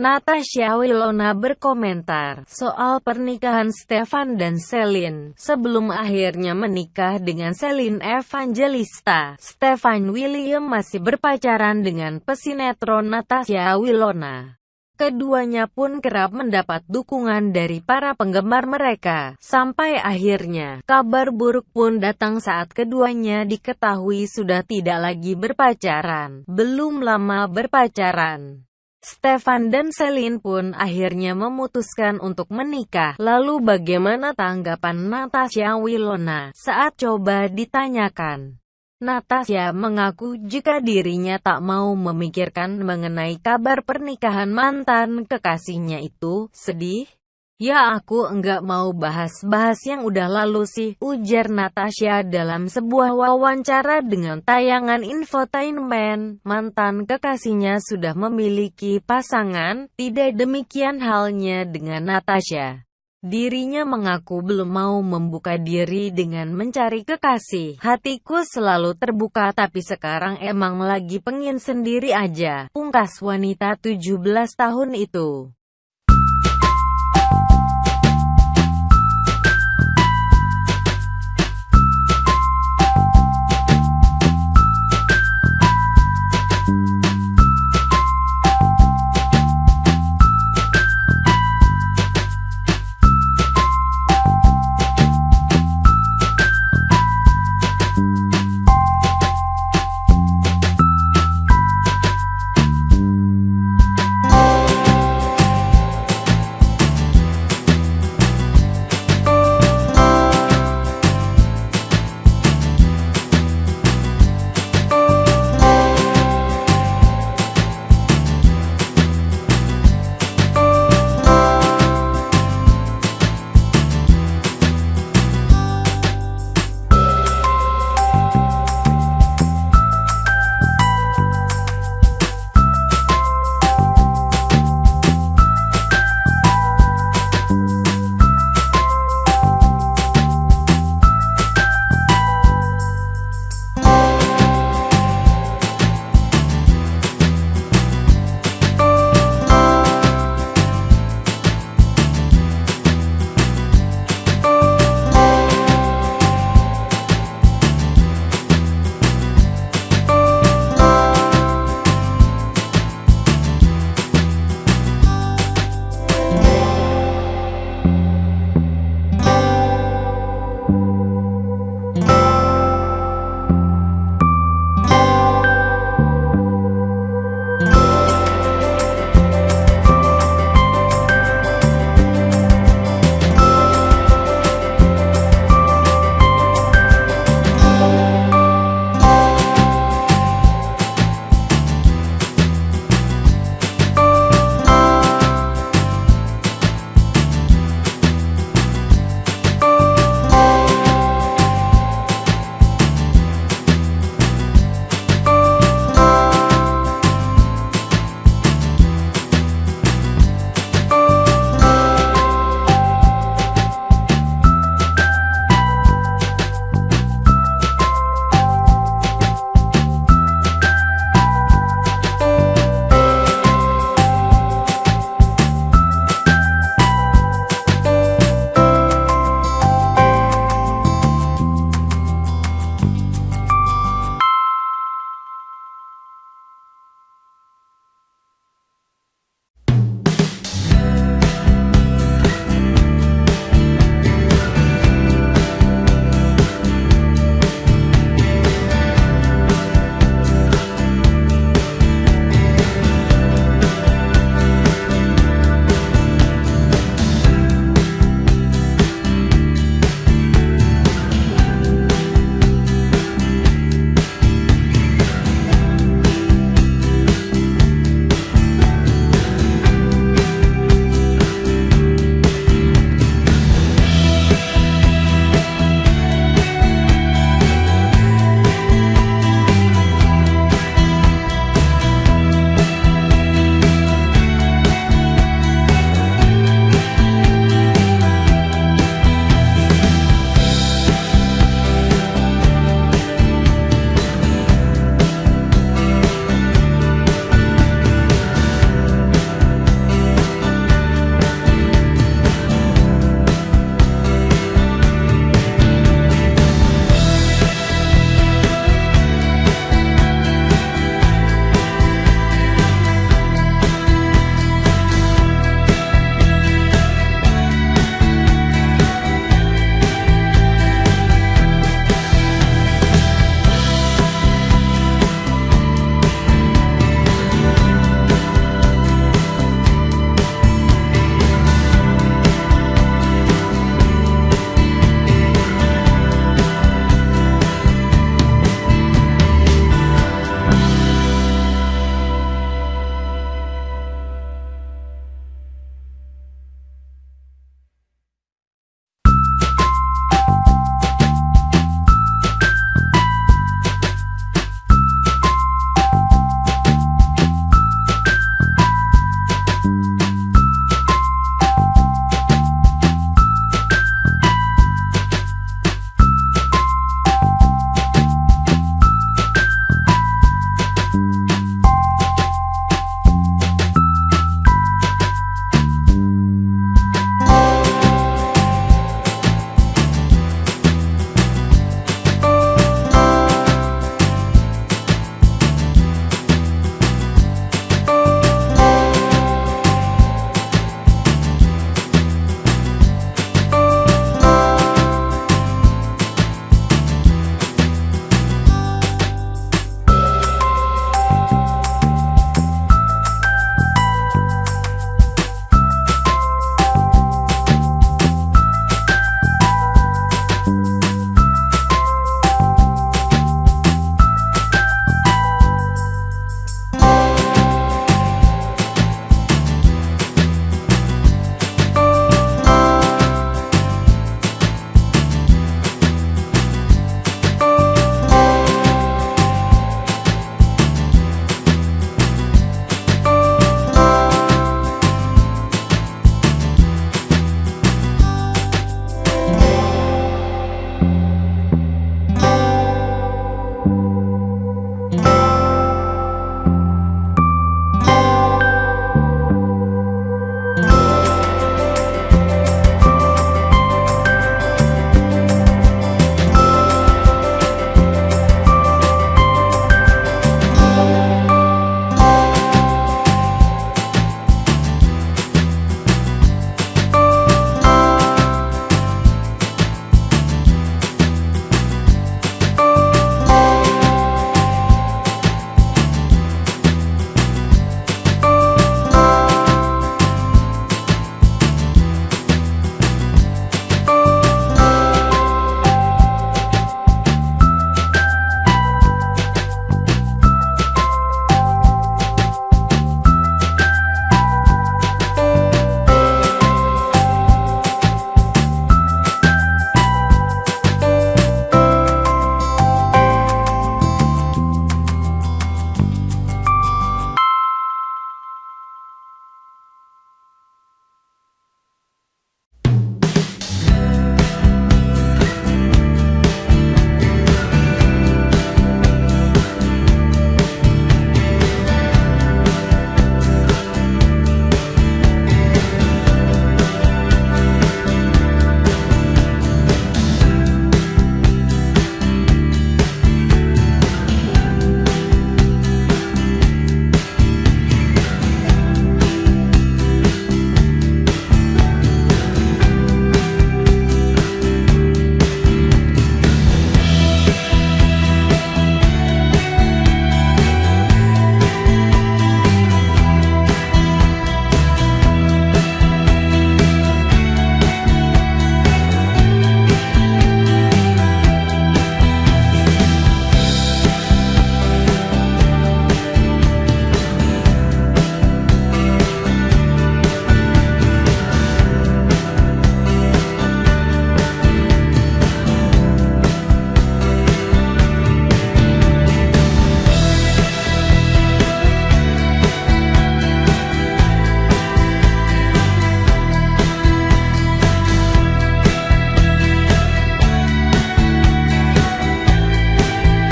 Natasha Wilona berkomentar soal pernikahan Stefan dan Celine. Sebelum akhirnya menikah dengan Celine Evangelista, Stefan William masih berpacaran dengan pesinetron Natasha Wilona. Keduanya pun kerap mendapat dukungan dari para penggemar mereka, sampai akhirnya kabar buruk pun datang saat keduanya diketahui sudah tidak lagi berpacaran. Belum lama berpacaran. Stefan dan Celine pun akhirnya memutuskan untuk menikah. Lalu bagaimana tanggapan Natasha Wilona saat coba ditanyakan? Natasha mengaku jika dirinya tak mau memikirkan mengenai kabar pernikahan mantan kekasihnya itu, sedih. Ya aku enggak mau bahas-bahas yang udah lalu sih, ujar Natasha dalam sebuah wawancara dengan tayangan infotainment. Mantan kekasihnya sudah memiliki pasangan, tidak demikian halnya dengan Natasha. Dirinya mengaku belum mau membuka diri dengan mencari kekasih. Hatiku selalu terbuka tapi sekarang emang lagi pengen sendiri aja. Pungkas wanita 17 tahun itu.